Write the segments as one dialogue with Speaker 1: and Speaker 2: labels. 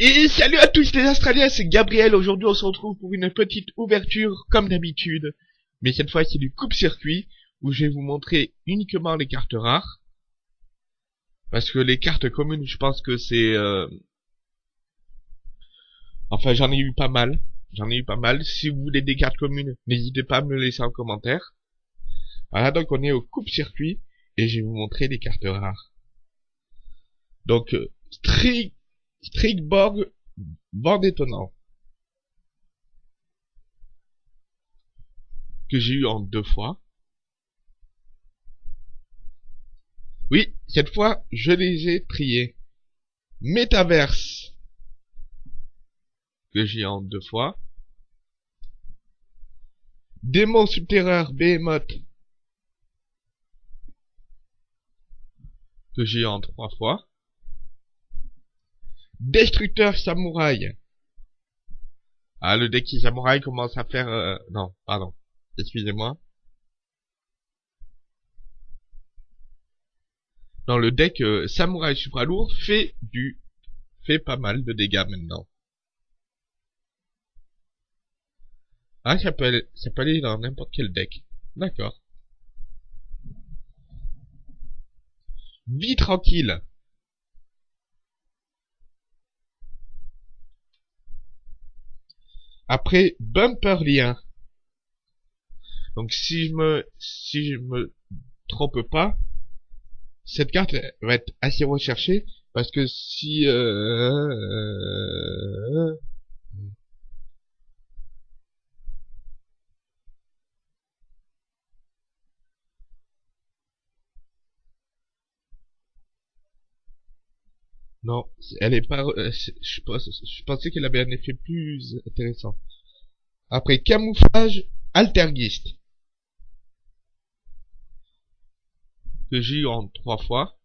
Speaker 1: Et salut à tous les Australiens, c'est Gabriel. Aujourd'hui, on se retrouve pour une petite ouverture, comme d'habitude. Mais cette fois, c'est du coupe-circuit, où je vais vous montrer uniquement les cartes rares. Parce que les cartes communes, je pense que c'est... Euh... Enfin, j'en ai eu pas mal. J'en ai eu pas mal. Si vous voulez des cartes communes, n'hésitez pas à me laisser en commentaire. Voilà, donc on est au coupe-circuit, et je vais vous montrer les cartes rares. Donc, euh, strict Strikborg, bord étonnant. Que j'ai eu en deux fois. Oui, cette fois, je les ai triés. Métaverse. Que j'ai en deux fois. Démon subterreur Behemoth. Que j'ai en trois fois. Destructeur Samouraï. Ah, le deck Samouraï commence à faire... Euh, non, pardon. Excusez-moi. Non, le deck euh, Samouraï Supra Lourd fait du... fait pas mal de dégâts maintenant. Ah, ça peut aller, ça peut aller dans n'importe quel deck. D'accord. Vie tranquille. Après, bumper lien. Donc si je me si je me trompe pas, cette carte va être assez recherchée parce que si euh, Non, elle est pas... Euh, je, je pensais qu'elle avait un effet plus intéressant. Après, camouflage altergiste. Que j'ai eu en trois fois.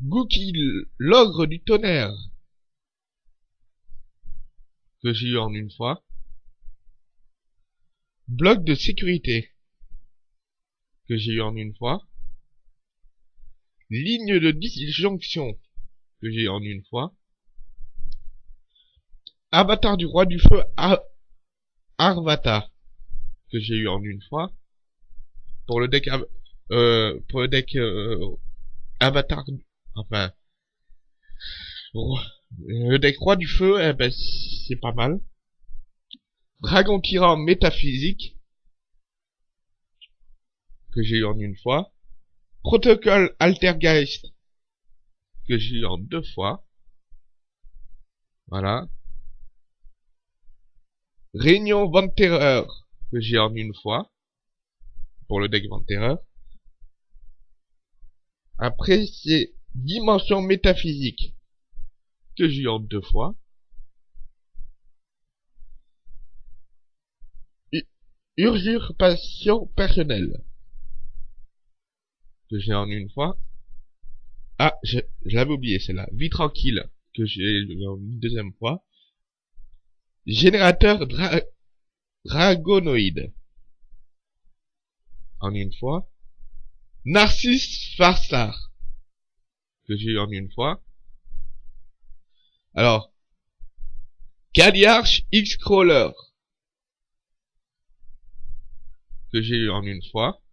Speaker 1: Gookie, l'ogre du tonnerre. Que j'ai eu en une fois. Bloc de sécurité. Que j'ai eu en une fois ligne de disjonction que j'ai en une fois. Avatar du roi du feu Arvata que j'ai eu en une fois. Pour le deck euh, pour le deck euh, Avatar enfin le deck roi du feu eh ben c'est pas mal. Dragon tyran métaphysique que j'ai eu en une fois. Protocole Altergeist que j'ai eu en deux fois. Voilà. Réunion Terreur que j'ai en une fois. Pour le deck Terreur. Après, c'est Dimension Métaphysique que j'ai eu en deux fois. Usurpation personnelle que j'ai en une fois. Ah, je, l'avais oublié celle-là. Vie tranquille, que j'ai en une deuxième fois. Générateur dragonoïde. En une fois. Narcisse Farsar. Que j'ai eu en une fois. Alors. Caliarch X-Crawler. Que j'ai eu en une fois.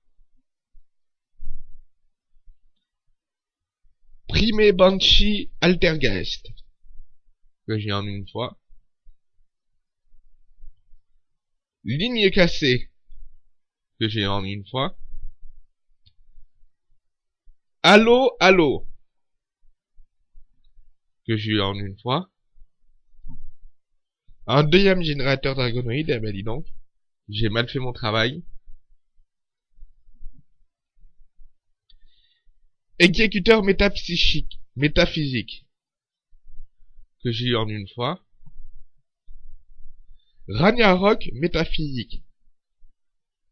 Speaker 1: Prime Banshee Altergeist. Que j'ai en une fois. Ligne cassée. Que j'ai en une fois. Allo, allo. Que j'ai eu en une fois. Un deuxième générateur dragonoïde, eh ben dis donc. J'ai mal fait mon travail. Exécuteur métapsychique, métaphysique, que j'ai eu en une fois. Ragnarok métaphysique,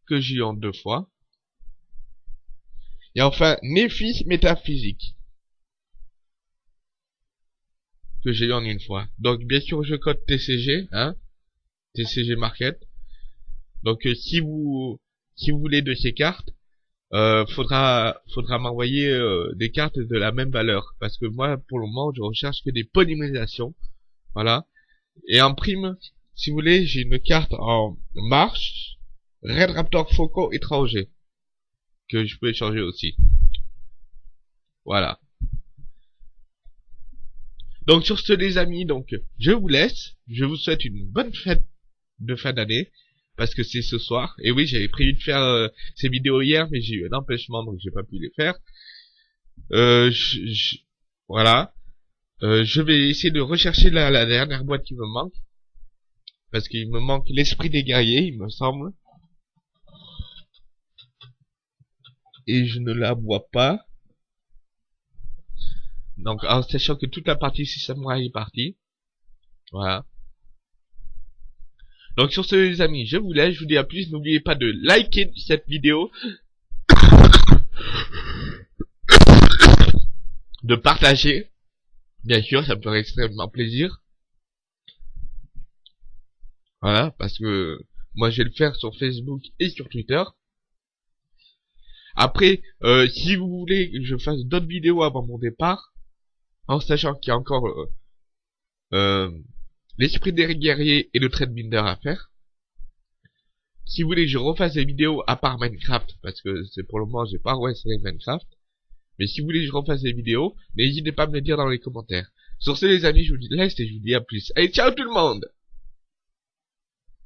Speaker 1: que j'ai eu en deux fois. Et enfin, Néphis métaphysique, que j'ai eu en une fois. Donc, bien sûr, je code TCG, hein, TCG Market. Donc, euh, si vous, si vous voulez de ces cartes, euh, faudra faudra m'envoyer euh, des cartes de la même valeur. Parce que moi pour le moment je recherche que des polymérisations voilà. Et en prime si vous voulez j'ai une carte en marche. Red Raptor Foco étranger. Que je peux échanger aussi. Voilà. Donc sur ce les amis donc je vous laisse. Je vous souhaite une bonne fête de fin d'année parce que c'est ce soir. Et oui, j'avais prévu de faire euh, ces vidéos hier, mais j'ai eu un empêchement, donc j'ai pas pu les faire. Euh, voilà. Euh, je vais essayer de rechercher la, la, dernière boîte qui me manque. Parce qu'il me manque l'esprit des guerriers, il me semble. Et je ne la vois pas. Donc, en sachant que toute la partie samouraï est partie. Voilà. Donc sur ce les amis, je vous laisse, je vous dis à plus, n'oubliez pas de liker cette vidéo, de partager, bien sûr, ça me ferait extrêmement plaisir. Voilà, parce que moi je vais le faire sur Facebook et sur Twitter. Après, euh, si vous voulez que je fasse d'autres vidéos avant mon départ, en sachant qu'il y a encore euh, euh, l'esprit des guerriers et le trade binder à faire. Si vous voulez je refasse des vidéos à part Minecraft, parce que c'est pour le moment j'ai pas resté Minecraft, mais si vous voulez je refasse des vidéos, n'hésitez pas à me le dire dans les commentaires. Sur ce les amis, je vous dis laisse et je vous dis à plus. Allez, ciao tout le monde